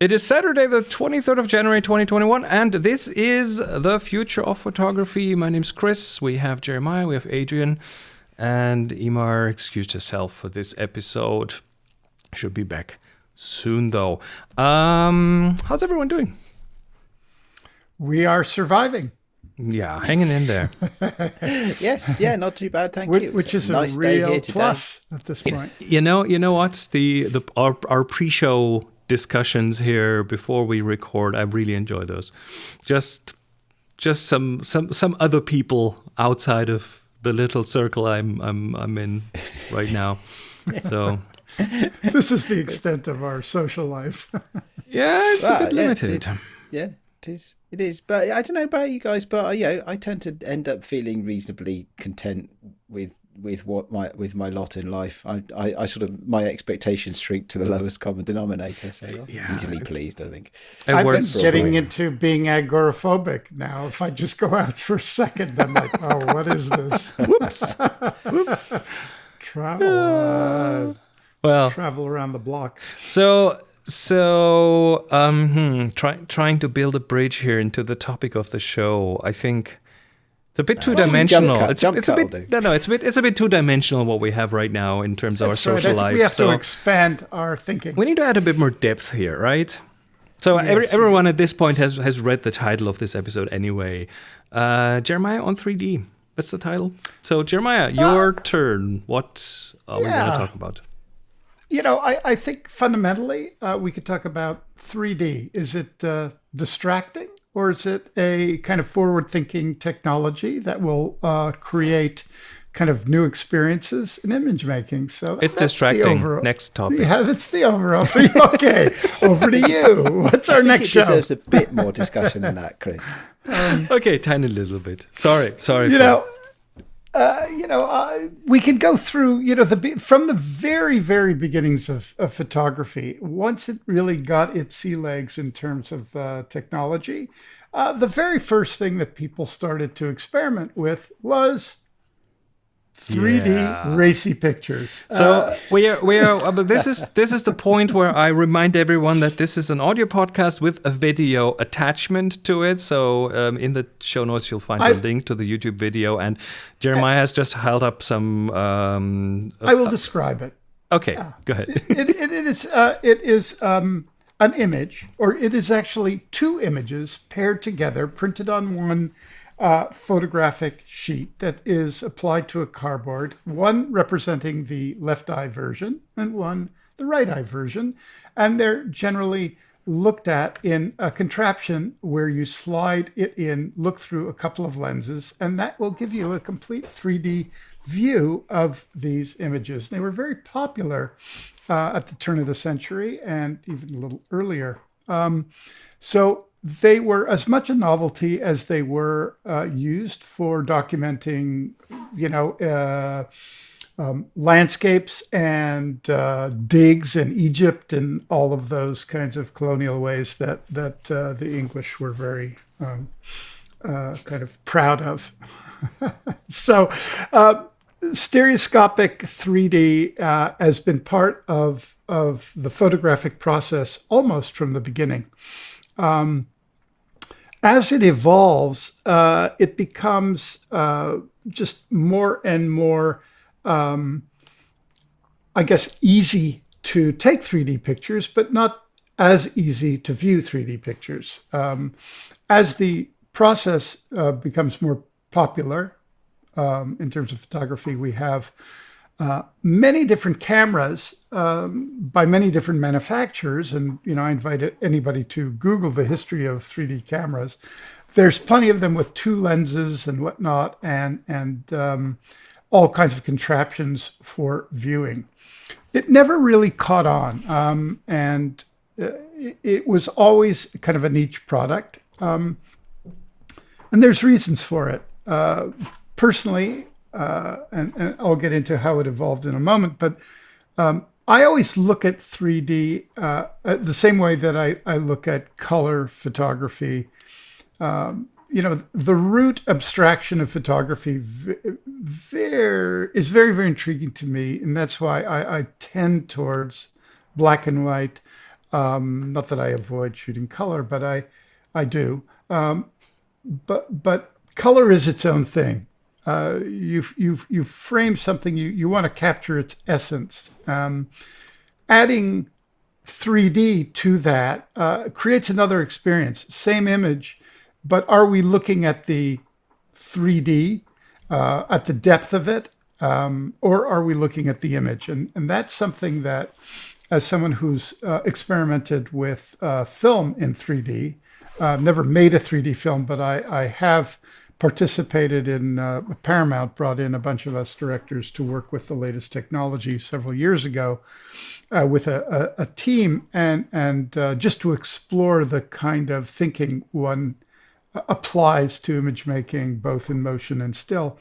It is Saturday, the 23rd of January 2021, and this is the future of photography. My name's Chris. We have Jeremiah, we have Adrian, and Imar excused herself for this episode. Should be back soon, though. Um, how's everyone doing? We are surviving. Yeah, hanging in there. yes, yeah, not too bad, thank which, you. Which is a, nice a real plus at this point. You know, you know what? The the our, our pre-show discussions here before we record. I really enjoy those. Just just some some some other people outside of the little circle I'm I'm I'm in right now. So this is the extent of our social life. yeah, it's well, a bit limited. Yeah, it is. It is. But I don't know about you guys, but uh, yeah, I tend to end up feeling reasonably content with with what my with my lot in life. I, I, I, sort of my expectations shrink to the lowest common denominator. So yeah. easily pleased, I think. I've been getting into being agoraphobic now. If I just go out for a second, I'm like, oh, what is this? Whoops. Whoops. Travel. Uh, well, travel around the block. So so um, hmm, try, trying to build a bridge here into the topic of the show. I think it's a bit two dimensional. It's, it's a bit no, no. It's a bit it's a bit two dimensional what we have right now in terms of our social life. We have so to expand our thinking. We need to add a bit more depth here, right? So yes. every, everyone at this point has has read the title of this episode anyway. Uh, Jeremiah on 3D. That's the title. So Jeremiah, your uh, turn. What are yeah. we going to talk about? You know, I, I think fundamentally uh, we could talk about 3D. Is it uh, distracting? Or is it a kind of forward thinking technology that will uh, create kind of new experiences in image making? So it's distracting. Next topic. Yeah, that's the overall. okay, over to you. What's our next it show? Deserves a bit more discussion than that, Chris. Um, okay, tiny little bit. Sorry, sorry. You know. Uh, you know, uh, we can go through, you know, the from the very, very beginnings of, of photography. Once it really got its sea legs in terms of uh, technology, uh, the very first thing that people started to experiment with was 3D yeah. racy pictures. So uh, we are we are uh, but this is this is the point where I remind everyone that this is an audio podcast with a video attachment to it. So um, in the show notes you'll find I, a link to the YouTube video and Jeremiah I, has just held up some um, I will uh, describe it. Okay, yeah. go ahead. it, it, it is uh, it is um, an image or it is actually two images paired together printed on one uh, photographic sheet that is applied to a cardboard, one representing the left eye version and one the right eye version. And they're generally looked at in a contraption where you slide it in, look through a couple of lenses, and that will give you a complete 3D view of these images. They were very popular uh, at the turn of the century and even a little earlier. Um, so they were as much a novelty as they were uh, used for documenting, you know, uh, um, landscapes and uh, digs in Egypt and all of those kinds of colonial ways that that uh, the English were very um, uh, kind of proud of. so, uh, stereoscopic 3D has been part of of the photographic process almost from the beginning. Um, as it evolves, uh, it becomes uh, just more and more, um, I guess, easy to take 3D pictures, but not as easy to view 3D pictures. Um, as the process uh, becomes more popular um, in terms of photography, we have uh, many different cameras um, by many different manufacturers. And, you know, I invite anybody to Google the history of 3D cameras. There's plenty of them with two lenses and whatnot, and, and um, all kinds of contraptions for viewing. It never really caught on, um, and uh, it, was always kind of a niche product. Um, and there's reasons for it. Uh, personally, uh, and, and, I'll get into how it evolved in a moment. But um, I always look at 3D uh, the same way that I, I look at color photography. Um, you know, the root abstraction of photography very, is very, very intriguing to me. And that's why I, I tend towards black and white. Um, not that I avoid shooting color, but I, I do. Um, but but color is its own thing. Uh, you've you've you frame something you you want to capture its essence. Um, adding 3D to that uh, creates another experience. Same image, but are we looking at the 3D uh, at the depth of it, um, or are we looking at the image? And and that's something that, as someone who's uh, experimented with uh, film in 3D, I've never made a 3D film, but I, I have participated in uh, Paramount brought in a bunch of us directors to work with the latest technology several years ago uh, with a, a, a, team and and uh, just to explore the kind of thinking one applies to image making both in motion and still.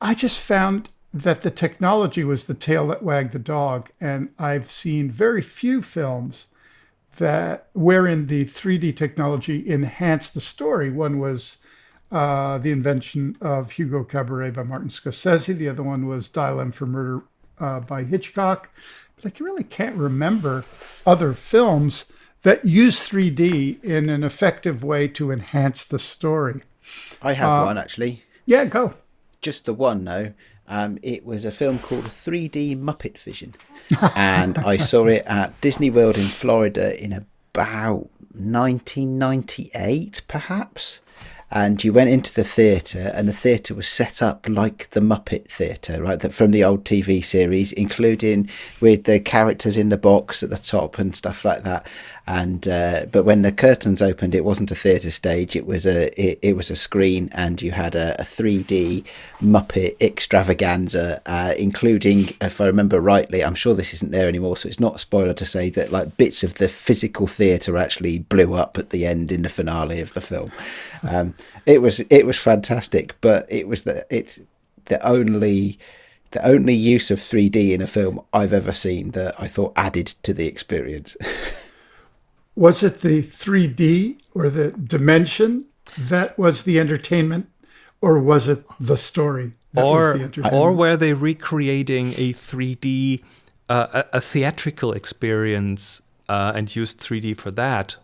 I just found that the technology was the tail that wagged the dog and I've seen very few films that wherein the 3D technology enhanced the story. One was uh, the invention of Hugo Cabret by Martin Scorsese. The other one was Dial M for Murder uh, by Hitchcock. But I really can't remember other films that use 3D in an effective way to enhance the story. I have uh, one actually. Yeah, go. Just the one, no. Um, it was a film called 3D Muppet Vision, and I saw it at Disney World in Florida in about 1998, perhaps and you went into the theatre and the theatre was set up like the muppet theatre right that from the old tv series including with the characters in the box at the top and stuff like that and uh, but when the curtains opened it wasn't a theatre stage it was a it, it was a screen and you had a, a 3d muppet extravaganza uh, including if i remember rightly i'm sure this isn't there anymore so it's not a spoiler to say that like bits of the physical theatre actually blew up at the end in the finale of the film um, it was it was fantastic but it was the it's the only the only use of 3D in a film I've ever seen that I thought added to the experience. was it the 3D or the dimension that was the entertainment, or was it the story? or, or were they recreating a 3D, uh, a, a, theatrical experience uh, and used 3D for that?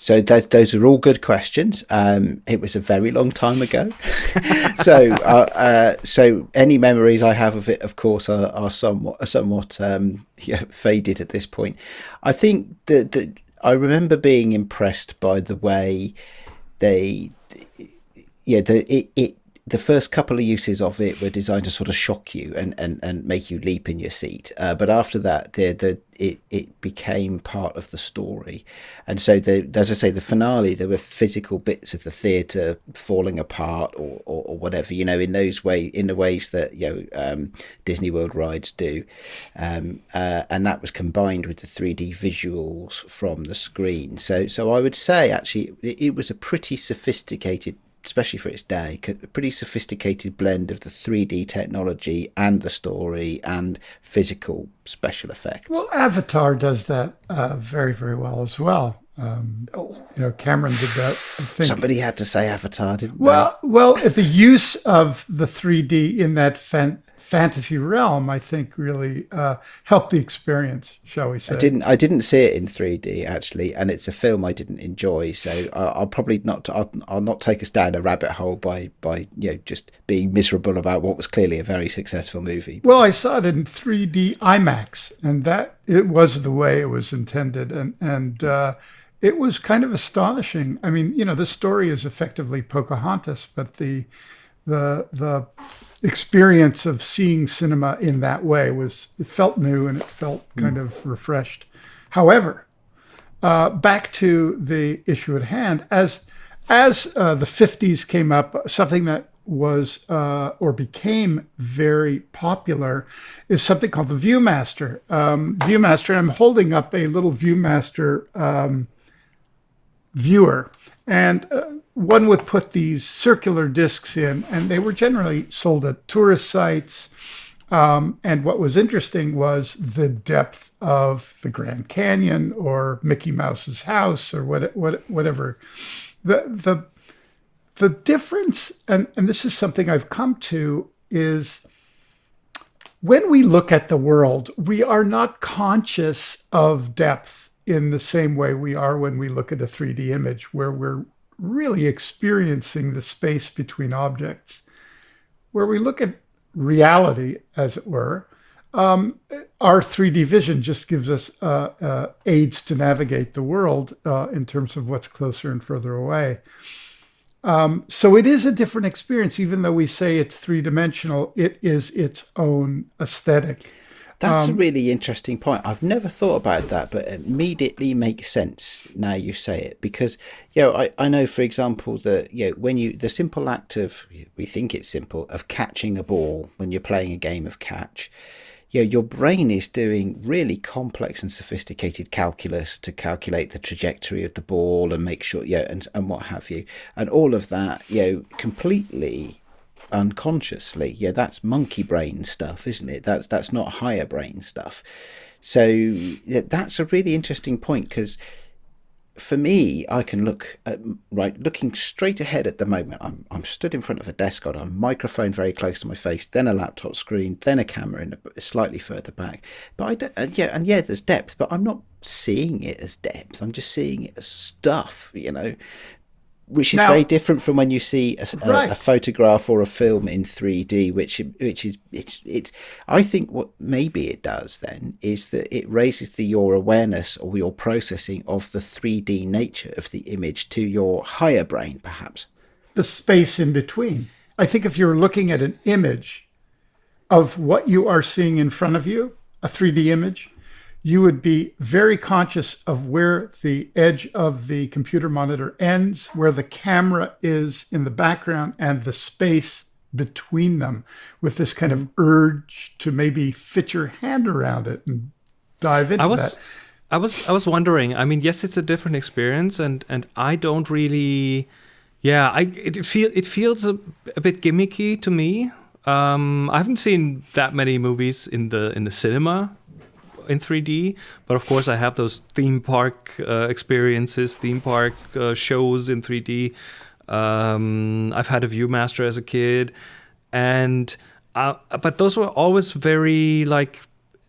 So th- those are all good questions. Um, it was a very long time ago, so uh, uh, so any memories I have of it, of course, are, are somewhat somewhat um, yeah, faded at this point. I think that, that I remember being impressed by the way they, yeah, the it, it the first couple of uses of it were designed to sort of shock you and, and, and make you leap in your seat. Uh, but after that, the, the it, it became part of the story. And so, the, as I say, the finale, there were physical bits of the theatre falling apart or, or, or, whatever, you know, in those way, in the ways that, you know, um, Disney World rides do. Um, uh, and that was combined with the 3D visuals from the screen. So, so I would say actually it, it was a pretty sophisticated especially for its day, a pretty sophisticated blend of the 3D technology and the story and physical special effects. Well, Avatar does that uh, very, very well as well. Um, oh. You know, Cameron did that. Somebody had to say Avatar, didn't well, they? Well, the use of the 3D in that fan- fantasy realm, I think, really uh, helped the experience. Shall we say? I didn't. I didn't see it in 3D actually, and it's a film I didn't enjoy. So I'll, I'll probably not. I'll, I'll, not take us down a rabbit hole by by you know just being miserable about what was clearly a very successful movie. Well, I saw it in 3D IMAX, and that it was the way it was intended, and and. Uh, it was kind of astonishing. I mean, you know, the story is effectively Pocahontas, but the the the experience of seeing cinema in that way was it felt new and it felt hmm. kind mm. of refreshed. However, uh, back to the issue at hand, as as uh, the 50s came up, something that was uh, or became very popular is something called the ViewMaster. Um, ViewMaster, I'm holding up a little ViewMaster um, viewer, and uh, one would put these circular discs in, and they were generally sold at tourist sites. Um, and what was interesting was the depth of the Grand Canyon or Mickey Mouse's house or what, what, whatever. The, the, the difference, and, and this is something I've come to, is when we look at the world, we are not conscious of depth in the same way we are when we look at a 3D image, where we're really experiencing the space between objects. Where we look at reality, as it were, um, our 3D vision just gives us uh, uh, aids to navigate the world uh, in terms of what's closer and further away. Um, so it is a different experience, even though we say it's three dimensional. It is its own aesthetic. That's um, a really interesting point. I've never thought about that, but it immediately makes sense now you say it. Because, you know, I, I know, for example, that, you know, when you, the simple act of, we think it's simple, of catching a ball when you're playing a game of catch, you know, your brain is doing really complex and sophisticated calculus to calculate the trajectory of the ball and make sure, yeah, and, and what have you. And all of that, you know, completely unconsciously. Yeah, that's monkey brain stuff, isn't it? That's that's not higher brain stuff. So yeah, that's a really interesting point because for me, I can look at, right, looking straight ahead at the moment. I'm, I'm stood in front of a desk, got a microphone very close to my face, then a laptop screen, then a camera in a, slightly further back. But I don't, and yeah, and yeah, there's depth, but I'm not seeing it as depth. I'm just seeing it as stuff, you know which is now, very different from when you see a, a, right. a, photograph or a film in 3D, which which is it's it's. I think what maybe it does then is that it raises the your awareness or your processing of the 3D nature of the image to your higher brain, perhaps. The space in between. I think if you're looking at an image of what you are seeing in front of you, a 3D image, you would be very conscious of where the edge of the computer monitor ends, where the camera is in the background, and the space between them with this kind of urge to maybe fit your hand around it and dive into I was, that. I was I was wondering. I mean, yes, it's a different experience, and and I don't really, yeah, I it feel it feels a, a bit gimmicky to me. Um, I haven't seen that many movies in the in the cinema in 3D. But of course, I have those theme park uh, experiences, theme park uh, shows in 3D. Um, I've had a ViewMaster as a kid, and uh, but those were always very like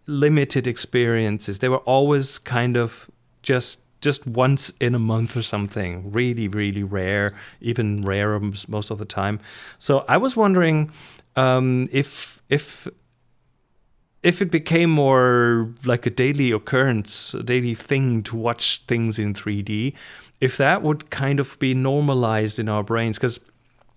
limited experiences. They were always kind of just just once in a month or something really really rare even rarer most of the time so i was wondering um, if if if it became more like a daily occurrence, a daily thing to watch things in 3D, if that would kind of be normalized in our brains, because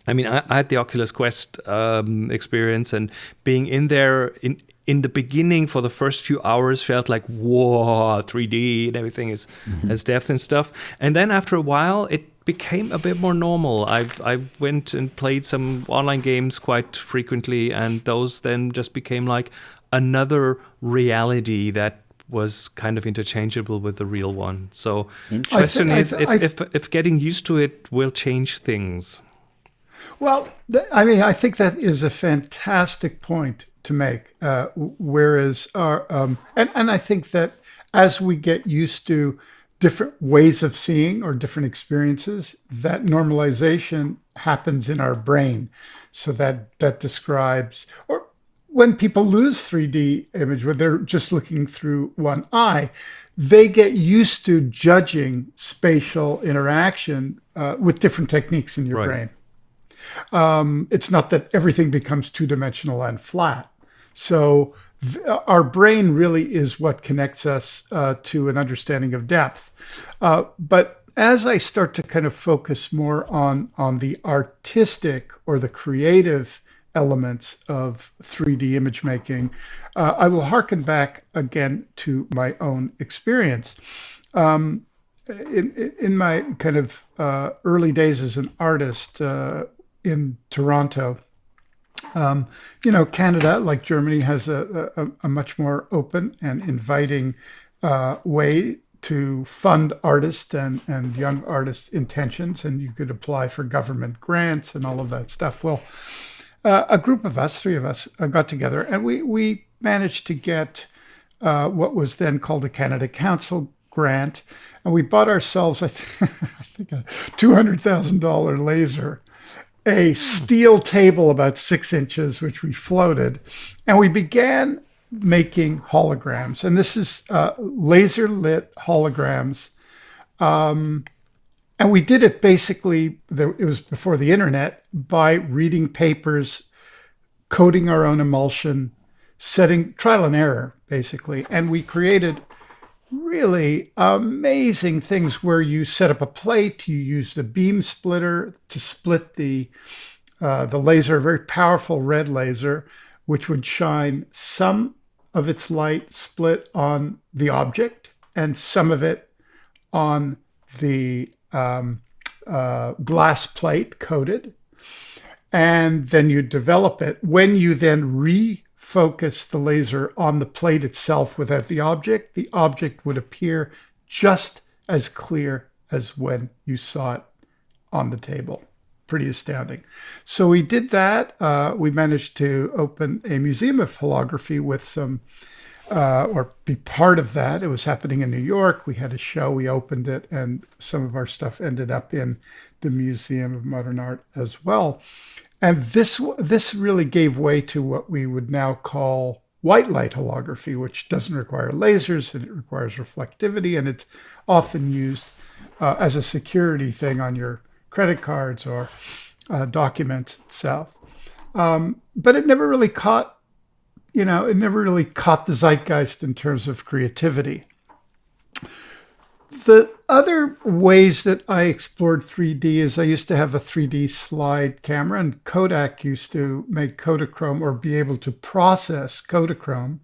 I mean, I, I, had the Oculus Quest um, experience, and being in there in in the beginning for the first few hours felt like whoa, 3D and everything is mm-hmm. has depth and stuff. And then after a while, it became a bit more normal. I've I went and played some online games quite frequently, and those then just became like, another reality that was kind of interchangeable with the real one. So the question is if, if, if getting used to it will change things. Well, I mean, I think that is a fantastic point to make. Uh, whereas, our, um, and and I think that as we get used to different ways of seeing or different experiences, that normalization happens in our brain. So that that describes, or when people lose 3D image, when they're just looking through one eye, they get used to judging spatial interaction uh, with different techniques in your right. brain. Um, it's not that everything becomes two dimensional and flat. So th- our brain really is what connects us uh, to an understanding of depth. Uh, but as I start to kind of focus more on on the artistic or the creative elements of 3D image making, uh, I will harken back again to my own experience. Um, in, in my kind of uh, early days as an artist uh, in Toronto, um, you know, Canada, like Germany, has a, a, a much more open and inviting uh, way to fund artists and, and young artists' intentions, and you could apply for government grants and all of that stuff. Well, uh, a group of us, three of us, uh, got together and we, we managed to get uh, what was then called a Canada Council grant. And we bought ourselves, I, th- I think, a $200,000 laser. a steel table about six inches, which we floated, and we began making holograms. And this is uh, laser lit holograms. Um, and we did it basically, it was before the internet, by reading papers, coding our own emulsion, setting trial and error, basically. And we created really amazing things where you set up a plate, you use the beam splitter to split the uh, the laser, a very powerful red laser, which would shine some of its light split on the object and some of it on the um, uh, glass plate coated. And then you develop it. When you then refocus the laser on the plate itself without the object, the object would appear just as clear as when you saw it on the table. Pretty astounding. So we did that. Uh, we managed to open a museum of holography with some, uh, or be part of that. It was happening in New York. We had a show, we opened it, and some of our stuff ended up in the Museum of Modern Art as well. And this this really gave way to what we would now call white light holography, which doesn't require lasers and it requires reflectivity, and it's often used uh, as a security thing on your credit cards or uh, documents itself. Um, but it never really caught, you know, it never really caught the zeitgeist in terms of creativity. The other ways that I explored 3D is I used to have a 3D slide camera, and Kodak used to make Kodachrome or be able to process Kodachrome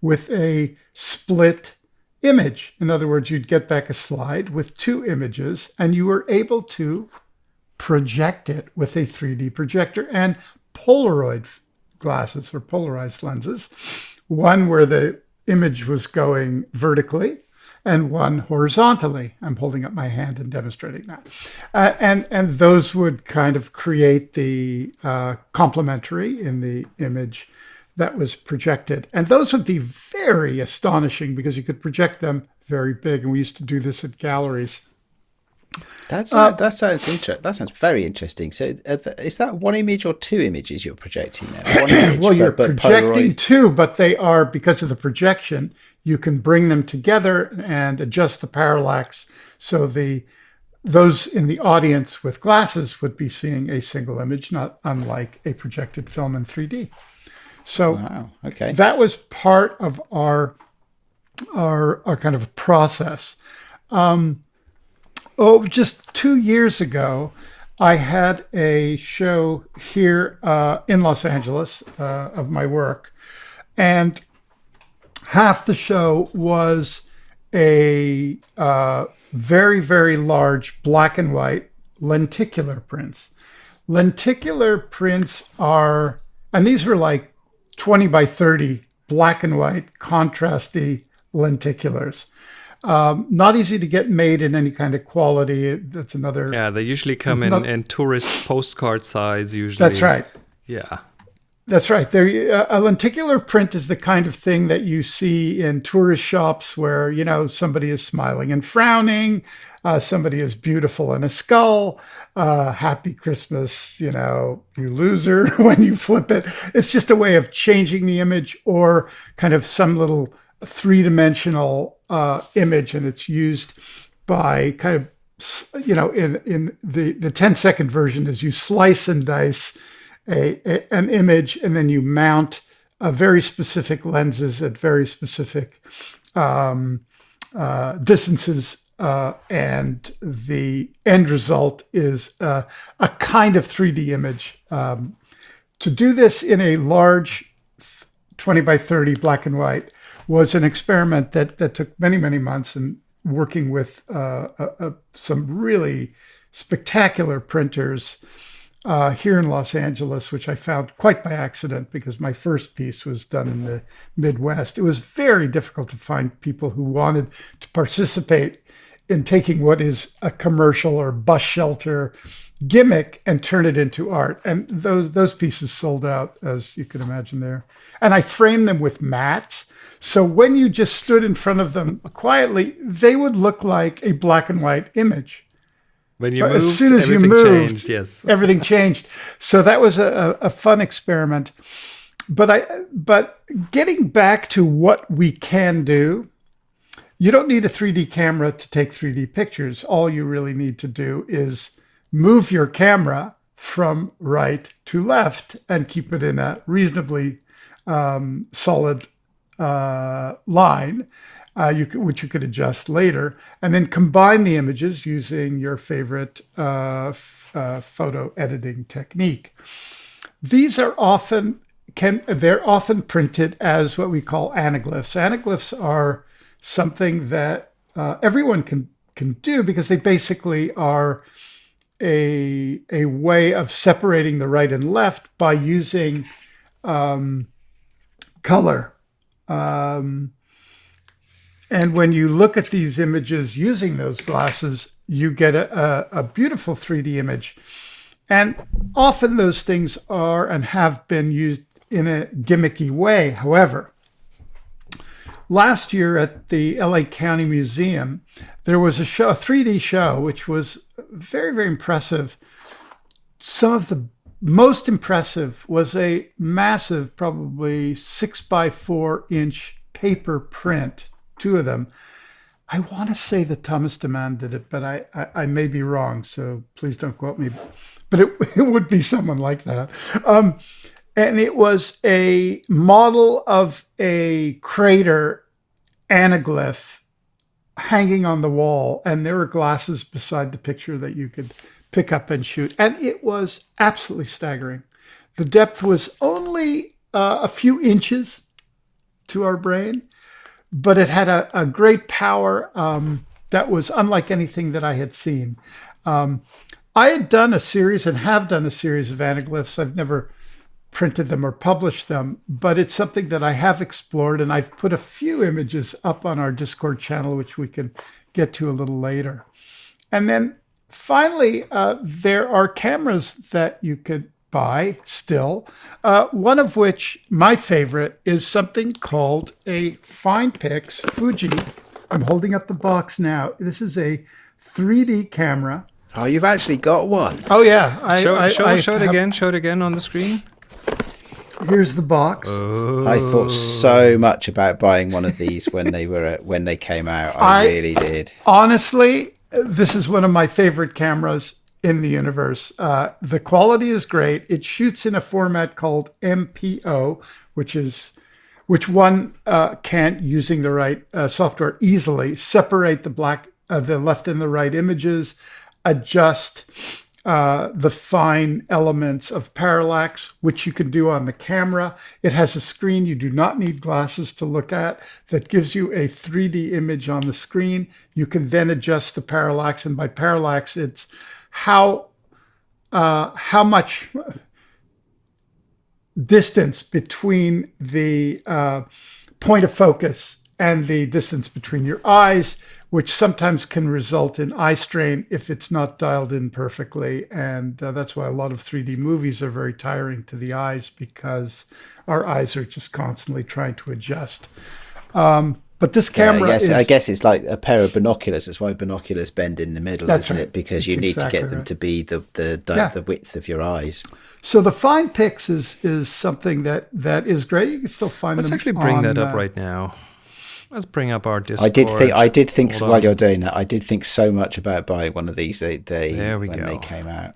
with a split image. In other words, you'd get back a slide with two images, and you were able to project it with a 3D projector and Polaroid glasses or polarized lenses, one where the image was going vertically and one horizontally. I'm holding up my hand and demonstrating that. Uh, and, and those would kind of create the uh, complementary in the image that was projected. And those would be very astonishing because you could project them very big. And we used to do this at galleries. That's uh, that sounds interesting. That sounds very interesting. So, uh, is that one image or two images you're projecting there? Image, well, you're but, but projecting Polaroid. two, but they are because of the projection. You can bring them together and adjust the parallax so the those in the audience with glasses would be seeing a single image, not unlike a projected film in 3D. So, wow. okay, that was part of our our our kind of process. Um, oh, just two years ago, I had a show here uh, in Los Angeles uh, of my work, and half the show was a uh, very, very large black and white lenticular prints. Lenticular prints are, and these were like 20 by 30 black and white contrasty lenticulars. Um, not easy to get made in any kind of quality. That's another. Yeah, they usually come in, not, in tourist postcard size. Usually. That's right. Yeah. That's right. There, a lenticular print is the kind of thing that you see in tourist shops where you know somebody is smiling and frowning, uh, somebody is beautiful in a skull, uh, "Happy Christmas," you know, you loser when you flip it. It's just a way of changing the image or kind of some little three-dimensional uh, image, and it's used by kind of you know in in the the 10 second version is you slice and dice a, a, an image and then you mount a very specific lenses at very specific um, uh, distances uh, and the end result is uh, a kind of 3D image. Um, to do this in a large 20 by 30 black and white was an experiment that that took many many months and working with uh, some really spectacular printers uh, here in Los Angeles, which I found quite by accident because my first piece was done in the Midwest. It was very difficult to find people who wanted to participate in taking what is a commercial or bus shelter gimmick and turn it into art. And those those pieces sold out, as you can imagine there. And I framed them with mats so when you just stood in front of them quietly, they would look like a black and white image. When you But moved, as soon as you everything moved, changed. Yes. everything changed. So that was a, a a fun experiment. But I but getting back to what we can do, you don't need a 3D camera to take 3D pictures. All you really need to do is move your camera from right to left and keep it in a reasonably um, solid uh, line, uh, you could, which you could adjust later, and then combine the images using your favorite uh, uh, photo editing technique. These are often can they're often printed as what we call anaglyphs. Anaglyphs are something that uh, everyone can can do because they basically are a a way of separating the right and left by using um, color. Um, and when you look at these images using those glasses, you get a, a, a beautiful 3D image. And often those things are and have been used in a gimmicky way. However, last year at the LA County Museum, there was a show, a 3D show, which was very, very impressive. Some of the most impressive was a massive, probably six by four inch paper print, two of them. I want to say that Thomas Demand did it, but I, I, I may be wrong, so please don't quote me. But it, it would be someone like that. Um, and it was a model of a crater anaglyph hanging on the wall, and there were glasses beside the picture that you could pick up and shoot. And it was absolutely staggering. The depth was only uh, a few inches to our brain, but it had a, a great power um, that was unlike anything that I had seen. Um, I had done a series and have done a series of anaglyphs. I've never printed them or published them, but it's something that I have explored, and I've put a few images up on our Discord channel, which we can get to a little later. And then finally, uh, there are cameras that you could buy still, uh, one of which, my favorite, is something called a FinePix Fuji. I'm holding up the box now. This is a 3D camera. Oh, you've actually got one. Oh yeah, I, Show, I, show, I show it have- again. Show it again on the screen. Here's the box. Oh. I thought so much about buying one of these when they were when they came out. I, I- really did. Honestly, this is one of my favorite cameras in the universe. Uh, the quality is great. It shoots in a format called MPO, which is which one uh, can't, using the right uh, software, easily separate the black, uh, the left and the right images, adjust uh, the fine elements of parallax, which you can do on the camera. It has a screen you do not need glasses to look at that gives you a 3D image on the screen. You can then adjust the parallax, and by parallax, it's how uh, how much distance between the uh, point of focus and the distance between your eyes, which sometimes can result in eye strain if it's not dialed in perfectly. And uh, that's why a lot of 3D movies are very tiring to the eyes because our eyes are just constantly trying to adjust. Um, but this camera I, guess, is. I guess it's like a pair of binoculars. That's why binoculars bend in the middle, That's isn't right. it? Because That's you need exactly to get them right. to be the the, di- Yeah. the width of your eyes. So the FinePix is is something that that is great. You can still find Let's them. actually bring on, that up uh, right now. Let's bring up our Discord. I did think I did think Hold while on. you're doing that, I did think so much about buying one of these. They they There we when go. they came out.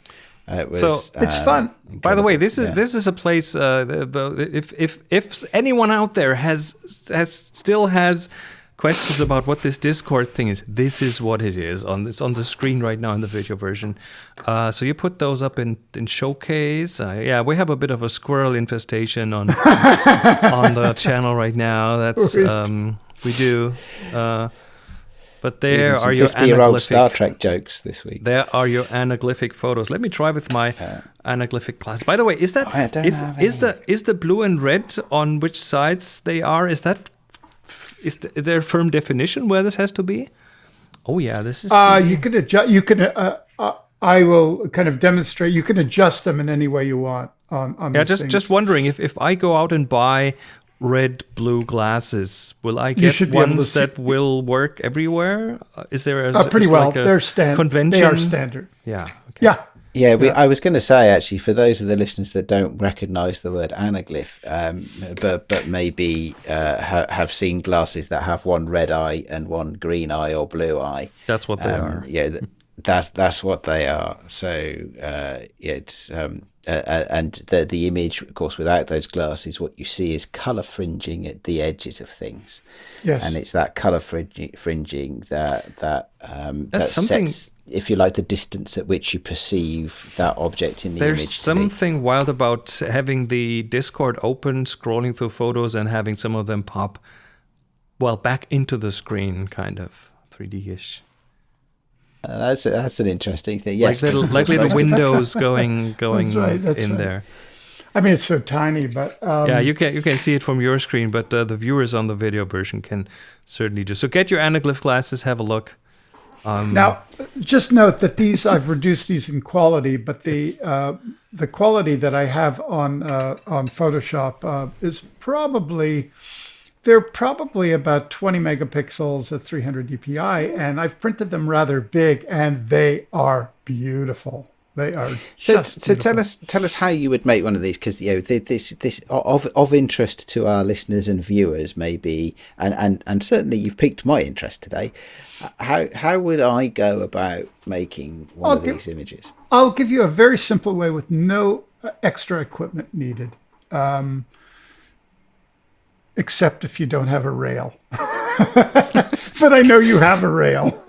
Uh, it was, So- It's um, fun. By the way, this is yeah. this is a place. Uh, the- the- if if if anyone out there has has still has questions about what this Discord thing is, this is what it is. On this on the screen right now in the video version. Uh, so you put those up in in showcase. Uh, yeah, we have a bit of a squirrel infestation on on the channel right now. That's Right. um, we do. Uh, but there some are your 50-year-old Star anaglyphic Trek jokes this week. there are your anaglyphic photos. Let me try with my anaglyphic class. By the way, is that is have is any. the is the blue and red on which sides they are? Is that is, the, is there a firm definition where this has to be? Oh yeah, this is. Uh, you can adjust. You can. Uh, uh, I will kind of demonstrate. You can adjust them in any way you want. On on yeah, just things. just wondering if if I go out and buy red blue glasses. Will I You get should be ones see- that will work everywhere? Uh, Is there a Uh, pretty well. like a They're standard. convention? They are standard. Yeah. Okay. Yeah. Yeah, we, I was going to say actually, for those of the listeners that don't recognise the word anaglyph, um, but but maybe uh, ha- have seen glasses that have one red eye and one green eye or blue eye. That's what they Um, are. Yeah, th- that's that's what they are. So uh, it's um, uh, uh, and the the image, of course, without those glasses, what you see is colour fringing at the edges of things, Yes. and it's that colour fringing, fringing that that um, That's that something- sets, if you like, the distance at which you perceive that object in the There's image. be. something wild about having the Discord open, scrolling through photos, and having some of them pop, well, back into the screen, kind of 3D-ish. Uh, that's a, that's an interesting thing. Yes, like little, like little windows going going right, that's in right. there. I mean, it's so tiny, but um, yeah, you can you can see it from your screen, but uh, the viewers on the video version can certainly do. So get your anaglyph glasses, have a look. Um, Now, just note that these I've reduced these in quality, but the uh, the quality that I have on uh, on Photoshop uh, is probably they're probably about 20 megapixels at 300 dpi, and I've printed them rather big, and they are beautiful. They are So, so tell us tell us how you would make one of these because you know this this of of interest to our listeners and viewers maybe and and and certainly you've piqued my interest today. How how would I go about making one of Okay. these images? I'll give you a very simple way with no uh, extra equipment needed, um, except if you don't have a rail. but I know you have a rail.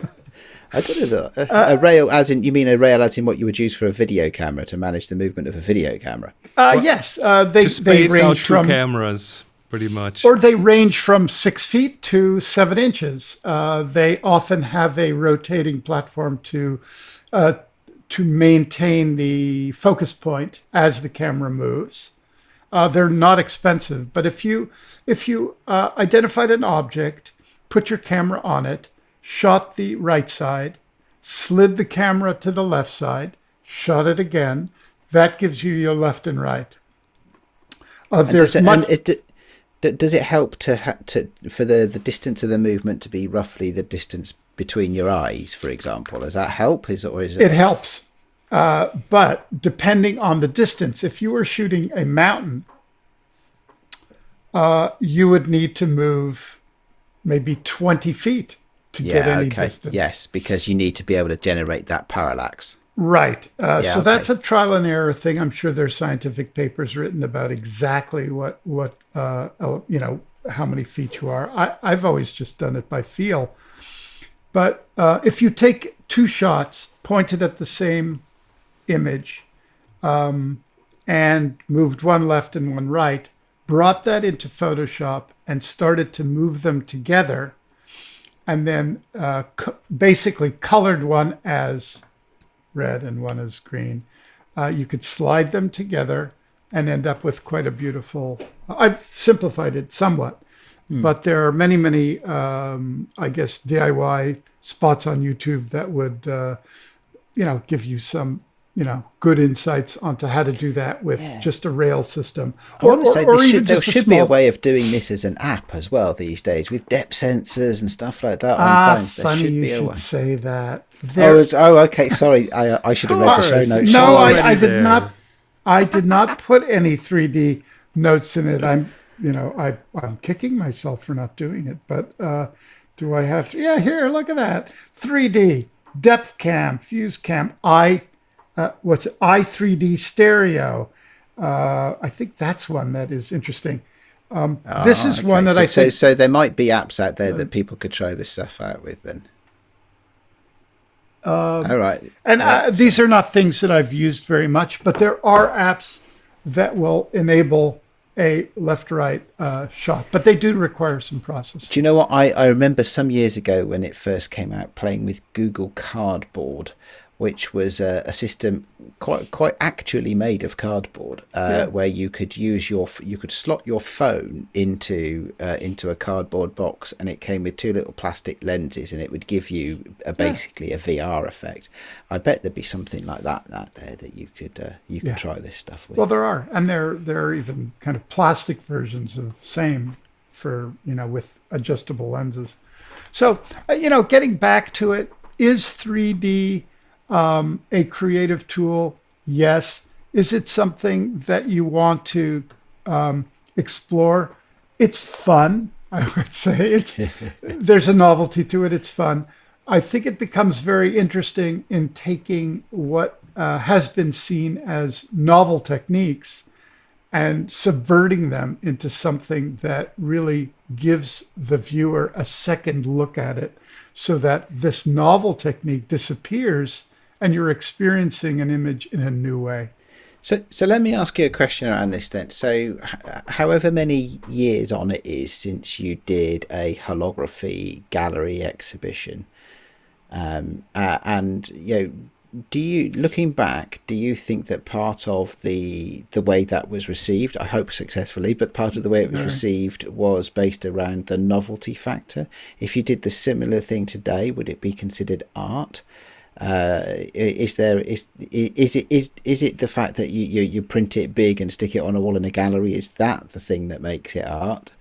I don't know though. A, a rail, as in you mean a rail, as in what you would use for a video camera to manage the movement of a video camera. Uh, yes, uh, they to they space out range two from cameras, pretty much. or they range from six feet to seven inches. Uh, they often have a rotating platform to uh, to maintain the focus point as the camera moves. Uh, they're not expensive, but if you if you uh, identified an object, put your camera on it, shot the right side, slid the camera to the left side, shot it again, that gives you your left and right. Uh, And there's does it, much, it, does it help to ha- to for the the distance of the movement to be roughly the distance between your eyes, for example? Does that help? Is it or is it? It helps. Uh, but depending on the distance, if you were shooting a mountain, uh, you would need to move maybe 20 feet to get any Okay. distance. Yes, because you need to be able to generate that parallax. Right. Uh, Yeah, so okay. that's a trial and error thing. I'm sure there's scientific papers written about exactly what, what uh, you know, how many feet you are. I, I've always just done it by feel. But uh, if you take two shots pointed at the same image um, and moved one left and one right, brought that into Photoshop and started to move them together, and then uh, co- basically colored one as red and one as green, uh, you could slide them together and end up with quite a beautiful. I've simplified it somewhat, but there are many, many, um, I guess, DIY spots on YouTube that would, uh, you know, give you some, you know, good insights onto how to do that with just a rail system. I want to say there should, there just a be a way of doing this as an app as well these days with depth sensors and stuff like that on Ah, phones. There funny should you be should way. say that. Oh, There, it's- oh, okay. Sorry, I I should have read the Sure, show notes. no, I, I did there. not. I did not put any 3D notes in it. I'm, you know, I I'm kicking myself for not doing it. But uh, do I have? To? Yeah, here, look at that. 3D depth cam, fuse cam, i, uh, what's it? i 3D stereo. Uh, I think that's one that is interesting. Um, this is Ah, one okay. that I so, think. so so there might be apps out there that people could try this stuff out with then. All right. And uh, these are not things that I've used very much, but there are apps that will enable a left-right uh, shot, but they do require some processing. Do you know what? I, I remember some years ago when it first came out playing with Google Cardboard, which was a, a system quite quite actually made of cardboard, uh, yeah. where you could use your you could slot your phone into uh, into a cardboard box, and it came with two little plastic lenses, and it would give you a, basically yeah. a VR effect. I bet there'd be something like that out there that you could uh, you could yeah. try this stuff with. Well, there are, and there there are even kind of plastic versions of same for you know with adjustable lenses. So uh, you know, getting back to it, is 3D um, a creative tool? Yes. Is it something that you want to um, explore? It's fun. I would say it's there's a novelty to it. It's fun. I think it becomes very interesting in taking what uh, has been seen as novel techniques and subverting them into something that really gives the viewer a second look at it so that this novel technique disappears and you're experiencing an image in a new way. So, so let me ask you a question around this then. So, however many years on it is since you did a holography gallery exhibition, um, uh, and you know, do you looking back do you think that part of the the way that was received i hope successfully but part of the way it was received was based around the novelty factor if you did the similar thing today would it be considered art uh, is there is is it is is it the fact that you, you you print it big and stick it on a wall in a gallery is that the thing that makes it art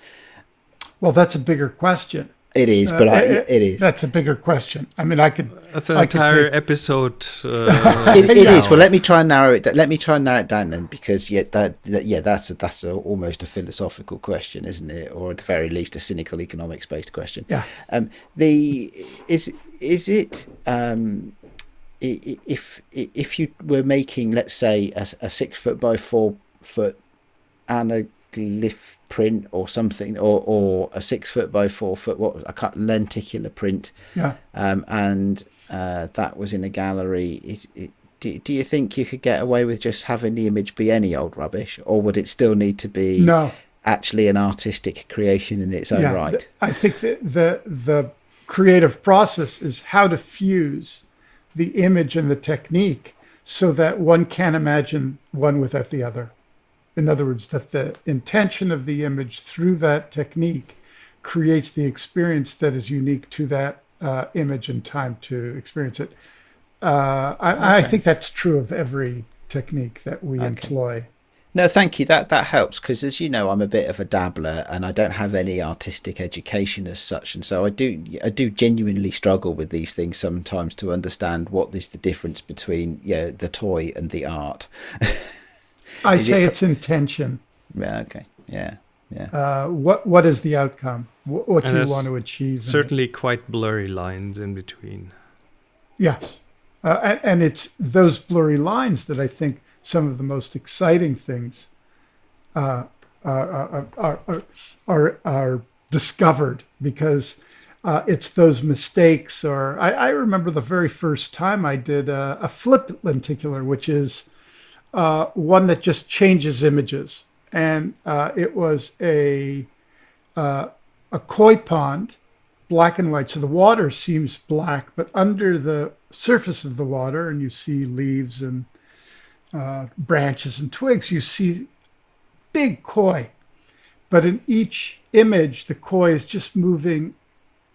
well that's a bigger question it is, but uh, I, it, it is. That's a bigger question. I mean, I could. That's an I entire take... episode. Uh, it, it is. Well, let me try and narrow it. Let me try and narrow it down then, because yeah, that, that yeah, that's a, that's a, almost a philosophical question, isn't it? Or at the very least, a cynical economics based question. Yeah. Um. The is is it um. If if you were making, let's say, a, a six foot by four foot anaglyph print or something, or, or a six foot by four foot, what a cut lenticular print. Yeah. Um, and uh, that was in a gallery. Is, it, do, do you think you could get away with just having the image be any old rubbish, or would it still need to be no. actually an artistic creation in its own yeah, right? I think that the the creative process is how to fuse the image and the technique so that one can't imagine one without the other. In other words, that the intention of the image through that technique creates the experience that is unique to that uh, image and time to experience it. Uh, I, okay. I, think that's true of every technique that we okay. employ. No, thank you. That that helps because, as you know, I'm a bit of a dabbler, and I don't have any artistic education as such, and so I do I do genuinely struggle with these things sometimes to understand what is the difference between yeah the toy and the art. I say it, it's intention. Yeah. Okay. Yeah. Yeah. Uh, what What is the outcome? What, what do you want to achieve? Certainly, quite blurry lines in between. Yes, uh, and, and, it's those blurry lines that I think some of the most exciting things uh, are, are, are, are, are discovered because uh, it's those mistakes. Or I, I, remember the very first time I did a, a flip lenticular, which is uh, one that just changes images. And uh, it was a, uh, a koi pond, black and white. So the water seems black, but under the surface of the water, and you see leaves and uh, branches and twigs, you see big koi. But in each image, the koi is just moving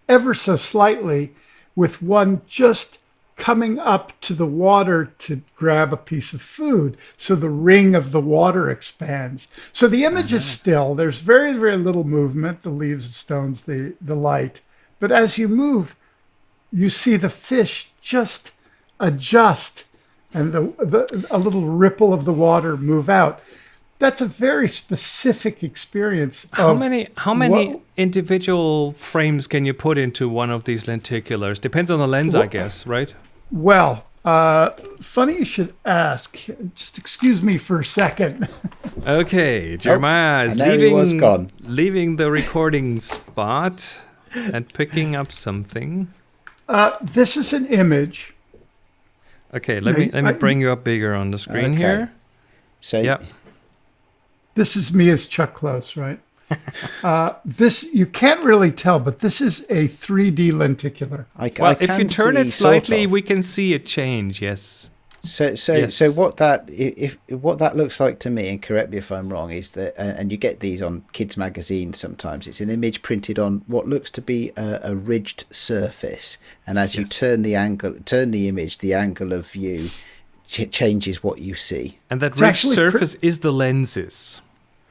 ever so slightly with one just coming up to the water to grab a piece of food. So the ring of the water expands. So the image uh-huh. is still, there's very, very little movement, the leaves, the stones, the, the light. But as you move, you see the fish just adjust and the, the a little ripple of the water move out that's a very specific experience. How many how many what, individual frames can you put into one of these lenticulars? Depends on the lens, I guess, right? Well, uh, funny you should ask. Just excuse me for a second. okay, Jeremiah oh, is leaving, leaving the recording spot and picking up something. Uh, this is an image. Okay, let me let me bring you up bigger on the screen okay. here. So, yep. This is me as Chuck Close, right? uh, this you can't really tell, but this is a 3D lenticular. I, Well, I if you turn see it sort slightly, of. we can see a change. Yes. So, so, Yes. so what that if, if what that looks like to me, and correct me if I'm wrong, is that, uh, and you get these on kids' magazines sometimes. It's an image printed on what looks to be a, a ridged surface, and as you turn the angle, turn the image, the angle of view ch- changes what you see. And that It's rich actually pr- surface is the lenses.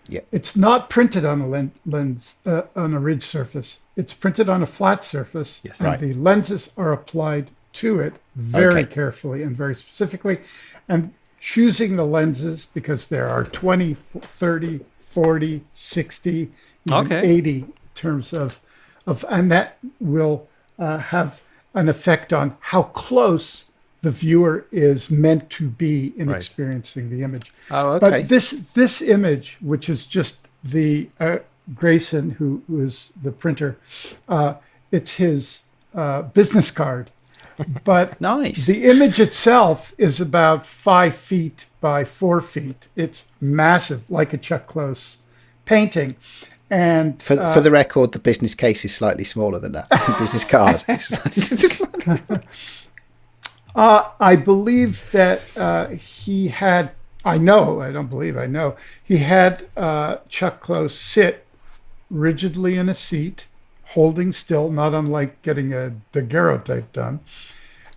Yeah, it's not printed on a len- lens uh, on a ridged surface. It's printed on a flat surface, Yes. and Right. the lenses are applied to it very Okay. carefully and very specifically. And choosing the lenses because there are 20, 30, 40, 60, Okay. 80 in terms of, of and that will uh, have an effect on how close the viewer is meant to be in Right. experiencing the image. Oh, okay. But this this image, which is just the uh, Grayson, who, is the printer, uh, it's his uh, business card. But nice. the image itself is about five feet by four feet. It's massive, like a Chuck Close painting. And for, uh, for the record, the business case is slightly smaller than that. business card. Uh, I believe that uh, he had, I know, I don't believe, I know, he had uh, Chuck Close sit rigidly in a seat, holding still, not unlike getting a daguerreotype done.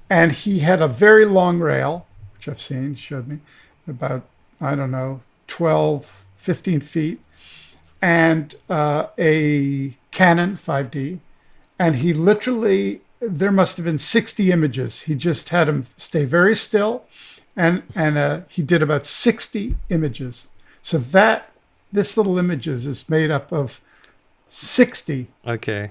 And he had a very long rail, which I've seen, showed me, about, I don't know, 12, 15 feet, and uh, a Canon 5D. And he literally there must have been 60 images. He just had him stay very still, and and uh, he did about 60 images. So that this little images is made up of 60 Okay.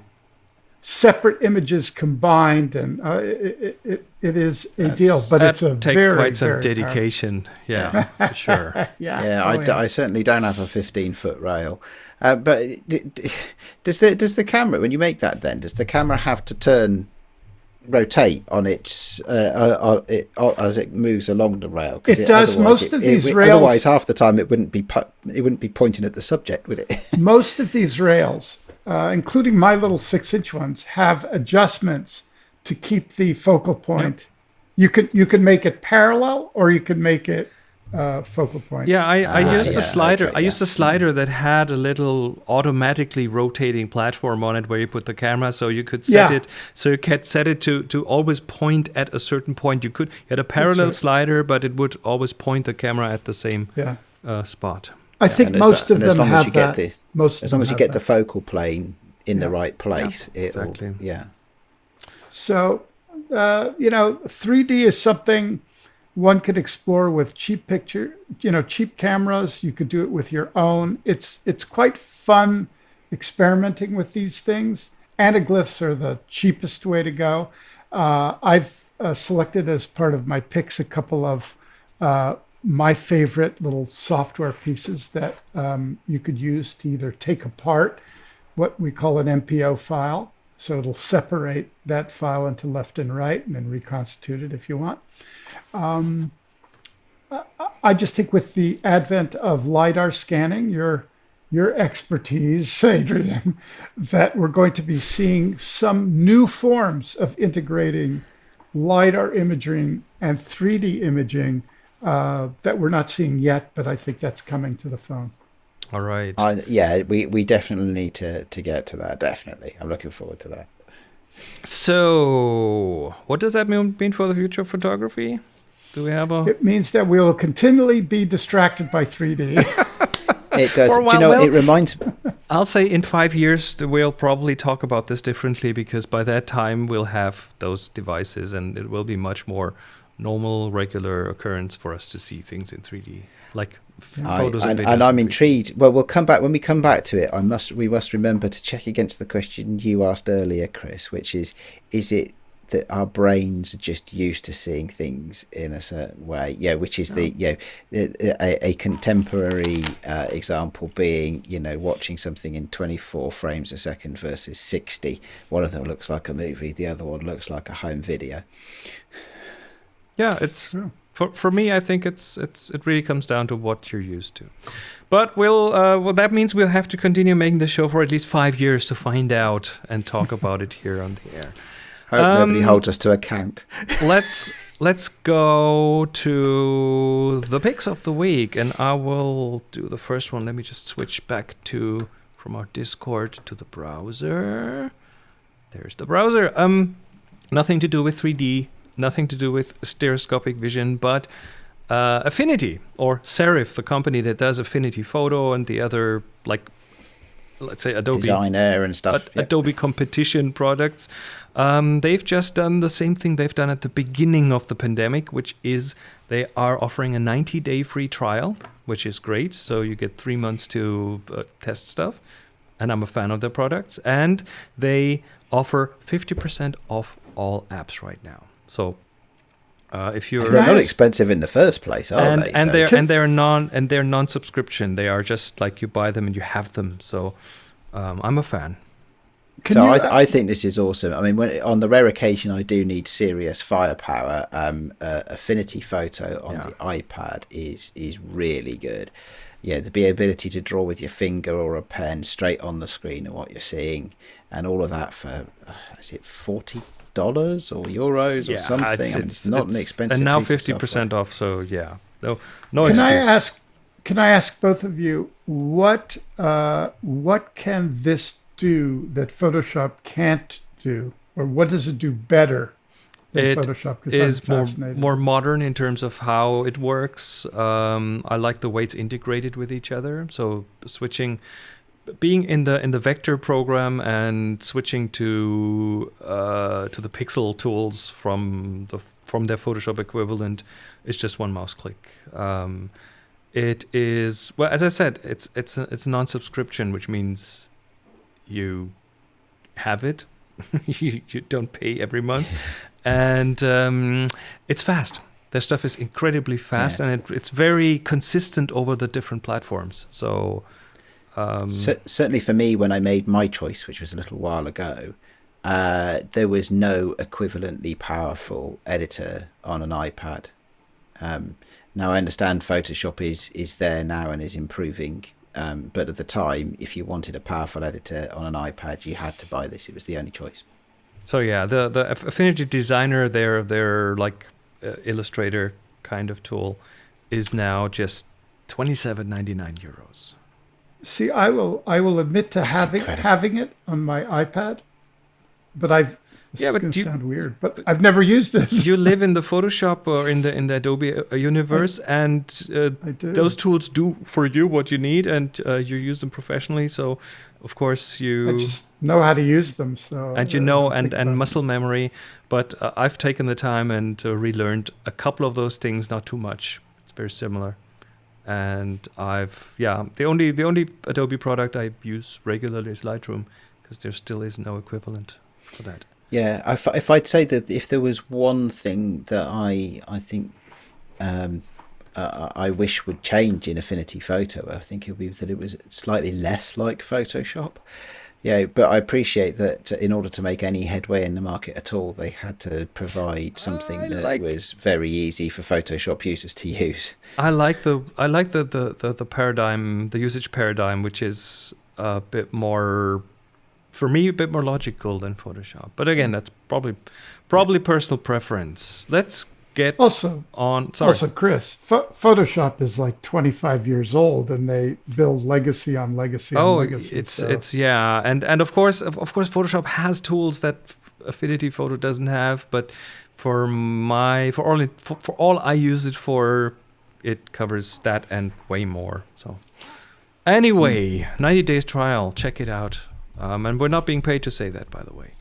separate images combined, and uh, it, it, it is a deal. But that it's a takes very, quite some very powerful- dedication. Yeah, for sure. Yeah, Yeah, oh, I, d- I certainly don't have a 15 foot rail. Uh, but d- d- does the does the camera when you make that then does the camera have to turn rotate on its uh, uh, uh, it, uh, as it moves along the rail. It does. otherwise Most of it- these it- rails- Otherwise, half the time it wouldn't be pu- it wouldn't be pointing at the subject, would it? most of these rails, uh, including my little six inch ones, have adjustments to keep the focal point. You could you could make it parallel or you could make it uh, focal point. Yeah, I, I Ah, used yeah, a slider. okay, I used a slider that had a little automatically rotating platform on it where you put the camera, so you could set Yeah. it. So you could set it to to always point at a certain point. You could you had a parallel right. slider, but it would always point the camera at the same Yeah. uh, spot. I think most lo- of them long as have you get that. the- most as long as you have get the focal plane in the right place, it'll exactly. yeah. So, uh, you know, 3D is something one could explore with cheap picture, you know, cheap cameras. You could do it with your own. It's it's quite fun experimenting with these things. Anaglyphs are the cheapest way to go. Uh, I've uh, selected as part of my picks a couple of uh, my favorite little software pieces that um, you could use to either take apart what we call an MPO file. So it'll separate that file into left and right and then reconstitute it if you want. Um, I- I just think with the advent of LiDAR scanning, your your expertise, Adrian, that we're going to be seeing some new forms of integrating LiDAR imaging and 3D imaging uh, that we're not seeing yet, but I think that's coming to the phone. All right. I, yeah, we, we definitely need to, to get to that. Definitely, I'm looking forward to that. So, what does that mean, mean for the future of photography? Do we have a? It means that we will continually be distracted by 3D. It does. For a Do you while, know? well- it reminds. I'll say in five years we'll probably talk about this differently because by that time we'll have those devices and it will be much more normal, regular occurrence for us to see things in 3D, like f- I, photos and, and videos. and I'm intrigued. Well, we'll come back when we come back to it. I must. We must remember to check against the question you asked earlier, Chris, which is: Is it that our brains are just used to seeing things in a certain way? Yeah, which is the you know a, a contemporary uh, example being you know watching something in 24 frames a second versus 60. One of them looks like a movie, the other one looks like a home video. Yeah, it's for for me, I think it's it's it really comes down to what you're used to. But we'll uh, well that means we'll have to continue making the show for at least five years to find out and talk about it here on the air. Hope nobody holds us to account. let's let's go to the picks of the week, and I will do the first one. Let me just switch back to from our Discord to the browser. There's the browser. Um, nothing to do with 3D, nothing to do with stereoscopic vision, but uh, Affinity or Serif, the company that does Affinity Photo and the other like let's say Adobe designer and stuff. Yep. Adobe competition products. Um, they've just done the same thing they've done at the beginning of the pandemic, which is they are offering a 90 day free trial, which is great. So you get three months to uh, test stuff. And I'm a fan of their products. And they offer 50% off all apps right now. So uh, if you're they're not expensive in the first place, are and, they? And so. they're and they're non and they're non-subscription. They are just like you buy them and you have them. So um, I'm a fan. Can so you, I, I, think this is awesome. I mean, when, on the rare occasion I do need serious firepower, um, uh, Affinity Photo on yeah. the iPad is is really good. Yeah, the ability to draw with your finger or a pen straight on the screen and what you're seeing, and all of that for uh, is it forty dollars or euros yeah, or something? It's, I mean, it's not it's, an expensive. And now fifty percent off. So yeah, no, no. Can excuse. I ask? Can I ask both of you what uh, what can this do that Photoshop can't do, or what does it do better it Photoshop is more more modern in terms of how it works. Um, I like the way it's integrated with each other. So switching, being in the in the vector program and switching to uh, to the pixel tools from the from their Photoshop equivalent is just one mouse click. Um, it is well, as I said, it's it's a, it's non-subscription, which means you have it. you, you don't pay every month, and um, it's fast. Their stuff is incredibly fast, yeah. and it, it's very consistent over the different platforms. So, um, C- certainly for me, when I made my choice, which was a little while ago, uh, there was no equivalently powerful editor on an iPad. Um, now I understand Photoshop is is there now and is improving, um, but at the time, if you wanted a powerful editor on an iPad, you had to buy this. It was the only choice. So yeah, the the Affinity Designer, their their like uh, Illustrator kind of tool, is now just twenty seven ninety nine euros. See, I will I will admit to That's having incredible. having it on my iPad, but I've this yeah, but going to sound weird, but, but, I've never used it. you live in the Photoshop or in the in the Adobe uh, universe, I, and uh, those tools do for you what you need, and uh, you use them professionally. So, of course, you I just know how to use them. So and you know, and and muscle memory. But uh, I've taken the time and uh, relearned a couple of those things, not too much. It's very similar and I've yeah the only the only Adobe product I use regularly is Lightroom because there still is no equivalent for that. Yeah, if, if I'd say that if there was one thing that I I think um, uh, I wish would change in Affinity Photo, I think it would be that it was slightly less like Photoshop. Yeah, but I appreciate that uh, in order to make any headway in the market at all, they had to provide something I that like, was very easy for Photoshop users to use. I like the I like the, the, the, the paradigm, the usage paradigm, which is a bit more for me a bit more logical than Photoshop. But again, mm. that's probably probably personal preference. Let's get also on. Sorry. Also, Chris, Photoshop is like 25 years old, and they build legacy on legacy. Oh, on legacy, it's so. it's yeah, and and of course, of, of course, Photoshop has tools that Affinity Photo doesn't have, but for my for all it, for, for all I use it for, it covers that and way more. So. Anyway, mm. 90 days trial. Check it out. Um, and we're not being paid to say that, by the way.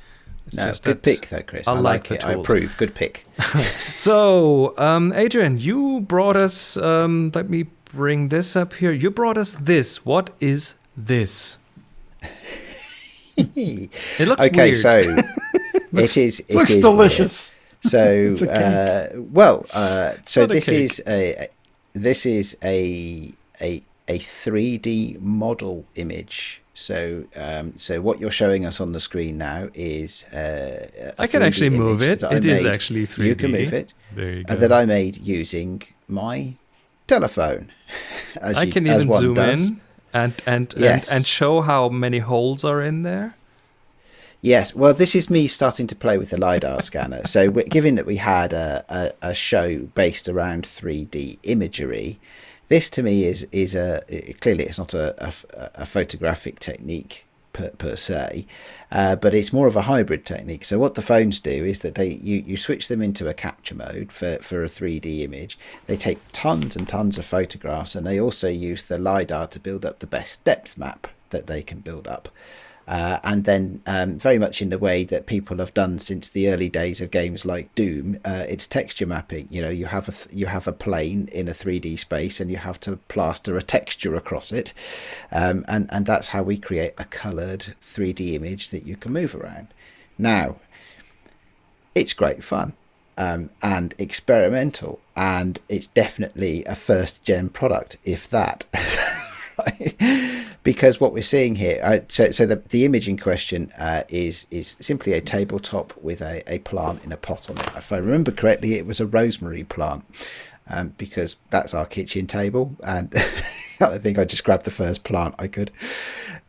It's no, good pick though, Chris. I, I like, like it. I approve. Good pick. so, um, Adrian, you brought us. Um, let me bring this up here. You brought us this. What is this? it looks okay, weird. so it is. It looks is delicious. Weird. So, uh, well, uh, so this is a, a this is a a a 3D model image So, um, so what you're showing us on the screen now is uh, a I can actually move it. It is actually 3D. You can move it. There you uh, go. that I made using my telephone. As I you- can even zoom does. in and and, Yes. and and show how many holes are in there. Yes, well, this is me starting to play with the lidar scanner. So, given that we had a, a, a show based around 3D imagery, this to me is is a clearly it's not a, a, a photographic technique per, per se, uh, but it's more of a hybrid technique. So, what the phones do is that they you, you switch them into a capture mode for, for a 3D image. They take tons and tons of photographs, and they also use the lidar to build up the best depth map that they can build up. Uh, and then, um, very much in the way that people have done since the early days of games like Doom, uh, it's texture mapping. You know, you have a you have a plane in a 3D space, and you have to plaster a texture across it, um, and and that's how we create a coloured 3D image that you can move around. Now, it's great fun um, and experimental, and it's definitely a first gen product, if that. right? Because what we're seeing here, uh, so so the, the image in question uh, is is simply a tabletop with a, a plant in a pot on it. If I remember correctly, it was a rosemary plant. Um, because that's our kitchen table, and I think I just grabbed the first plant I could.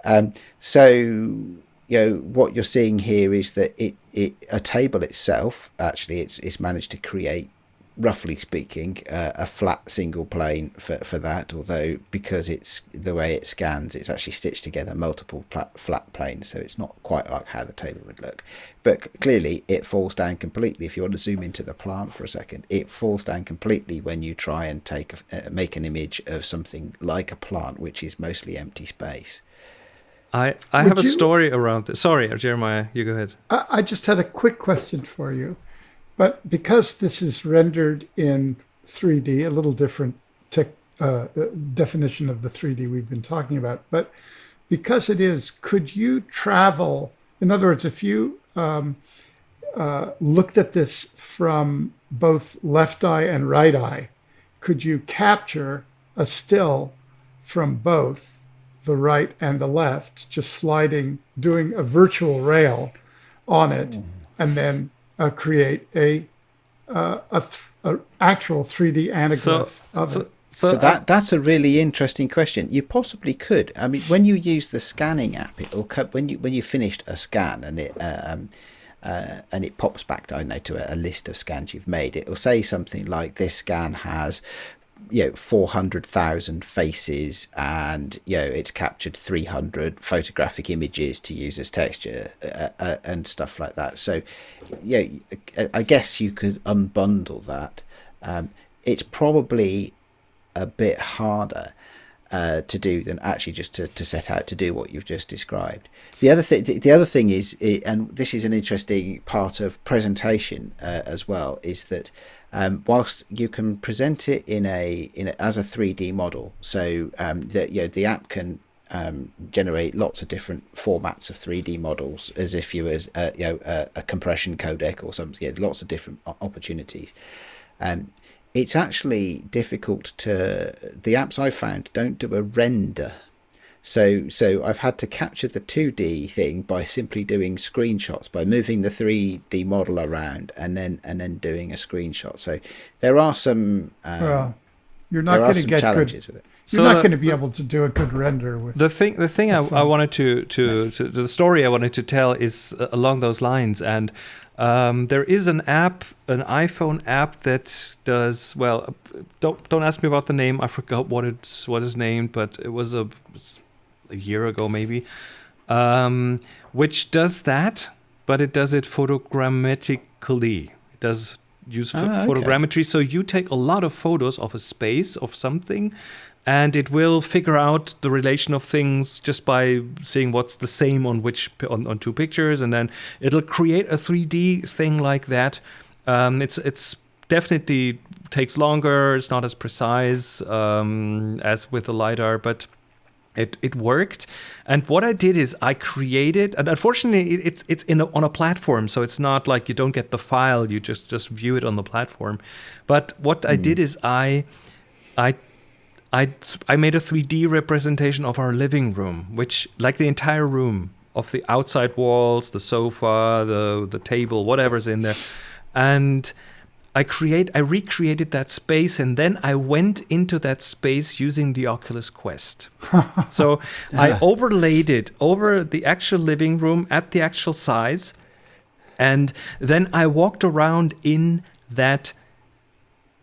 Um, so you know what you're seeing here is that it, it a table itself actually it's it's managed to create roughly speaking uh, a flat single plane for, for that although because it's the way it scans it's actually stitched together multiple flat, flat planes so it's not quite like how the table would look but clearly it falls down completely if you want to zoom into the plant for a second it falls down completely when you try and take a, uh, make an image of something like a plant which is mostly empty space I I Would have a story around this. Sorry, Jeremiah, you go ahead. I, I just had a quick question for you. But because this is rendered in 3D, a little different tech, uh, definition of the 3D we've been talking about, but because it is, could you travel? In other words, if you um, uh, looked at this from both left eye and right eye, could you capture a still from both the right and the left, just sliding, doing a virtual rail on it, and then uh, create a uh, a, th- a actual 3D anaglyph So, of so, it. so, So that that's a really interesting question. You possibly could. I mean, when you use the scanning app, it'll cut when you when you finished a scan and it um, uh, and it pops back, I don't know, to a, a list of scans you've made. It'll say something like this scan has you know 400,000 faces and you know it's captured 300 photographic images to use as texture uh, uh, and stuff like that. So yeah I- I guess you could unbundle that. Um, it's probably a bit harder uh, to do than actually just to, to set out to do what you've just described. The other thing, the, the other thing is, and this is an interesting part of presentation uh, as well, is that um, whilst you can present it in a in a, as a three D model, so um, that you know the app can um, generate lots of different formats of 3D models as if you was uh, you know a, a compression codec or something. Lots of different opportunities. Um, it's actually difficult to the apps I've found don't do a render. So so I've had to capture the 2D thing by simply doing screenshots by moving the 3D model around and then and then doing a screenshot. So there are some um, Well, you're not going to get good. challenges with it. You're not going to be able to do a good render with. the thing the thing I, I wanted to, to to the story I wanted to tell is uh, along those lines. And um, there is an app an iPhone app that does well uh, don't don't ask me about the name. I forgot what it's what is named but it was a, a year ago maybe. Um, which does that but it does it photogrammetrically it does use Ah, okay. photogrammetry. So you take a lot of photos of a space of something and it will figure out the relation of things just by seeing what's the same on which on, on two pictures. And then it'll create a 3d thing like that. Um, it's it's definitely takes longer. It's not as precise um, as with the lidar but it it worked. And what i did is i created and unfortunately it's it's in a, on a platform so it's not like you don't get the file you just just view it on the platform. But what i did is i i I I made a 3D representation of our living room, which like the entire room of the outside walls, the sofa, the the table, whatever's in there, and I create I recreated that space and then I went into that space using the Oculus Quest. so I overlaid it over the actual living room at the actual size and then I walked around in that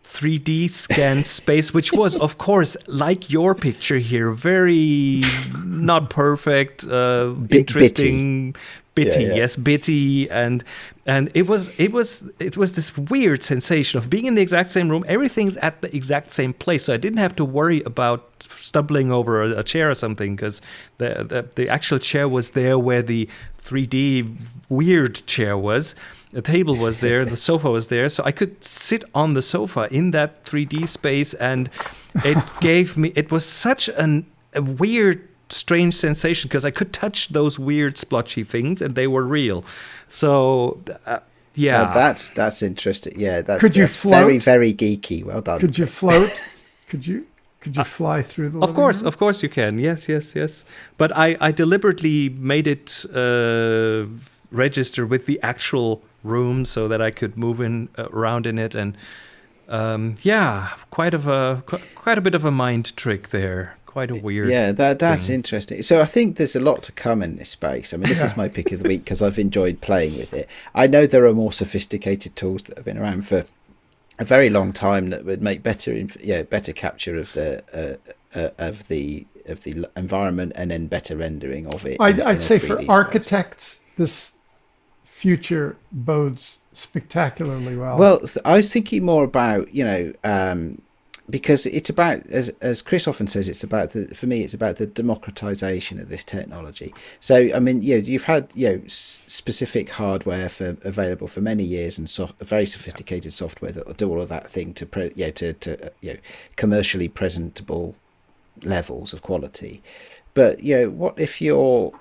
3D scan space, which was, of course, like your picture here, very not perfect, uh, interesting, bitty, yeah, yeah. yes, bitty, and and it was it was it was this weird sensation of being in the exact same room. Everything's at the exact same place, so I didn't have to worry about stumbling over a, a chair or something because the, the the actual chair was there where the 3D weird chair was. The table was there, the sofa was there, so I could sit on the sofa in that 3D space, and it gave me. It was such an, a weird strange sensation because I could touch those weird splotchy things and they were real. So uh, yeah, oh, that's that's interesting. Yeah, that, could you float? Very very geeky. Well done. Could you float? could you? Could you uh, fly through the? Of course, room? of course you can. Yes, yes, yes. But I, I deliberately made it uh, register with the actual room so that I could move in uh, around in it, and um, yeah, quite of a quite a bit of a mind trick there quite a weird. Yeah, that that's thing. interesting. So I think there's a lot to come in this space. I mean, this is my pick of the week because I've enjoyed playing with it. I know there are more sophisticated tools that have been around for a very long time that would make better, yeah, better capture of the uh, uh, of the of the environment and then better rendering of it. I'd, I'd say for space. architects, this future bodes spectacularly well. Well, I was thinking more about you know. Um, because it's about as as Chris often says it's about the for me it's about the democratization of this technology so i mean you know, you've had you know specific hardware for available for many years and so, very sophisticated software that will do all of that thing to pre, you know, to to you know commercially presentable levels of quality but you know what if you're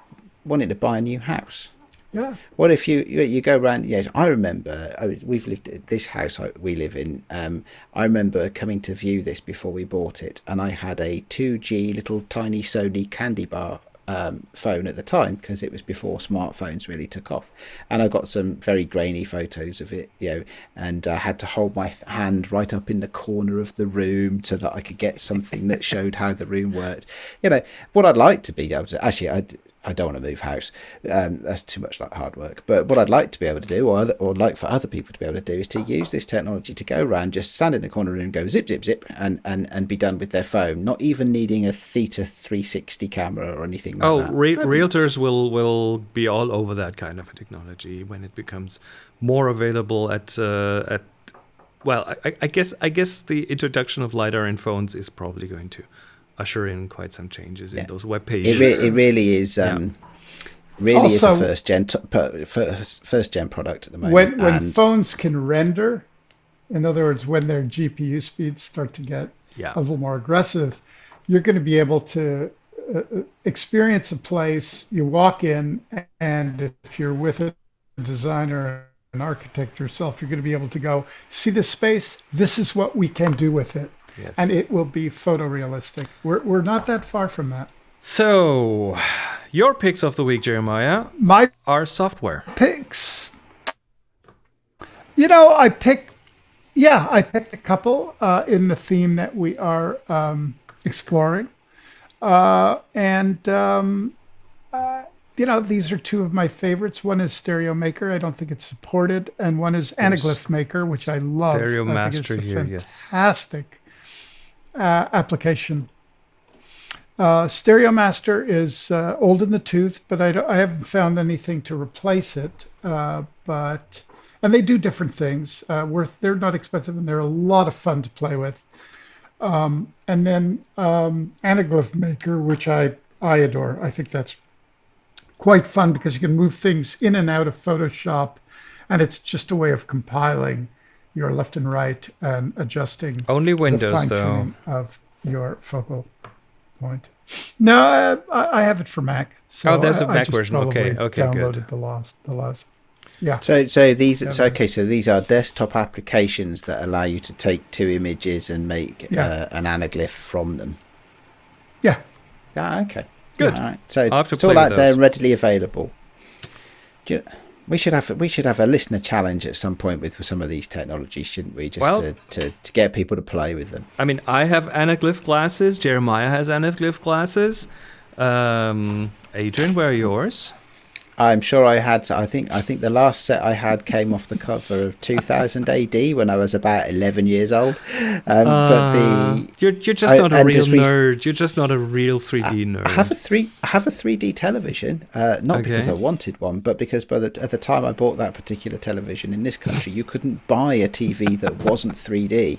wanting to buy a new house yeah. What if you you go around? Yes, I remember. We've lived at this house we live in. Um, I remember coming to view this before we bought it, and I had a 2G little tiny Sony candy bar um, phone at the time because it was before smartphones really took off. And I got some very grainy photos of it, you know, and I had to hold my hand right up in the corner of the room so that I could get something that showed how the room worked. You know, what I'd like to be able to actually, I I don't want to move house. Um, that's too much like hard work. But what I'd like to be able to do, or other, or like for other people to be able to do, is to use this technology to go around, just stand in the corner and go zip, zip, zip, and, and, and be done with their phone, not even needing a Theta 360 camera or anything like oh, that. Re- realtors will, will be all over that kind of a technology when it becomes more available at uh, at. Well, I, I guess I guess the introduction of lidar in phones is probably going to usher in quite some changes yeah. in those web pages. It, re- it really is. Um, yeah. Really also, is a first gen t- first, first gen product at the moment. When when and phones can render, in other words, when their GPU speeds start to get yeah. a little more aggressive, you're going to be able to uh, uh, experience a place. You walk in, and if you're with a designer, an architect yourself, you're going to be able to go see this space. This is what we can do with it yes. and it will be photorealistic. We're we're not that far from that. So, your picks of the week, Jeremiah, my are software picks. You know, I picked. Yeah, I picked a couple uh, in the theme that we are um, exploring, uh, and um, uh, you know, these are two of my favorites. One is Stereo Maker. I don't think it's supported, and one is Anaglyph Maker, which I love. Stereo I Master here, yes. Uh, application. Uh, Stereo Master is uh, old in the tooth, but I, I, haven't found anything to replace it. Uh, but and they do different things. Uh, worth they're not expensive and they're a lot of fun to play with. Um, and then um, Anaglyph Maker, which I I adore. I think that's quite fun because you can move things in and out of Photoshop, and it's just a way of compiling your left and right and adjusting only Windows though of your focal point. No, I, I have it for Mac. So oh, there's a Mac version. Okay, okay, downloaded good. the last, the last. Yeah. So, so these, Yeah. so okay, so these are desktop applications that allow you to take two images and make Yeah. uh, an anaglyph from them. Yeah. Ah, okay. Good. All right. So it's, I'll have to it's all play with out there those. and readily available. Do you- we should have we should have a listener challenge at some point with some of these technologies, shouldn't we? Just Well- to, to, to get people to play with them. I mean, I have anaglyph glasses. Jeremiah has anaglyph glasses. Um, Adrian, where are yours? I'm sure I had. I think I think the last set I had came off the cover of 2000 AD when I was about 11 years old. Um, but Uh, the you're you're just I- not a real nerd. You're just not a real 3D nerd. I have a three. I have a 3D television. Uh, not because I wanted one, but because by the at the time I bought that particular television in this country, you couldn't buy a TV that wasn't 3D.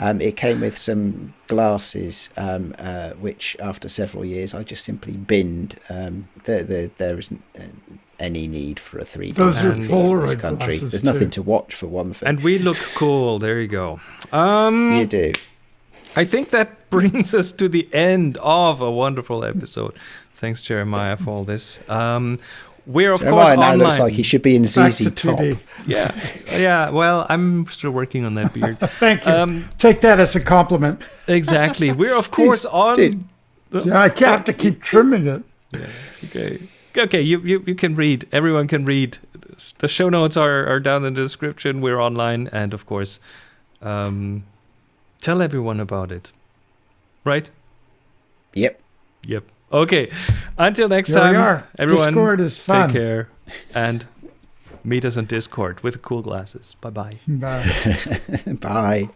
Um, it came with some glasses, um, uh, which after several years I just simply binned. Um, there, there, there isn't uh, any need for a 3D Those are TV in this country. There's nothing too. to watch for one thing. and we look cool. There you go. Um, you do. I think that brings us to the end of a wonderful episode. Thanks, Jeremiah, for all this. Um, we're of Jeremiah course now online. looks like he should be in Back ZZ to Top. 2D. yeah, yeah. Well, I'm still working on that beard. Thank you. Um, Take that as a compliment. exactly. We're of course on. dude. Yeah, I can't have to keep trimming it. Yeah. Okay. Okay. You, you you can read. Everyone can read. The show notes are are down in the description. We're online, and of course, um, tell everyone about it. Right. Yep. Yep. Okay. Until next Here time, we are. everyone. Discord is fun. Take care and meet us on Discord with cool glasses. Bye bye. Bye. Bye.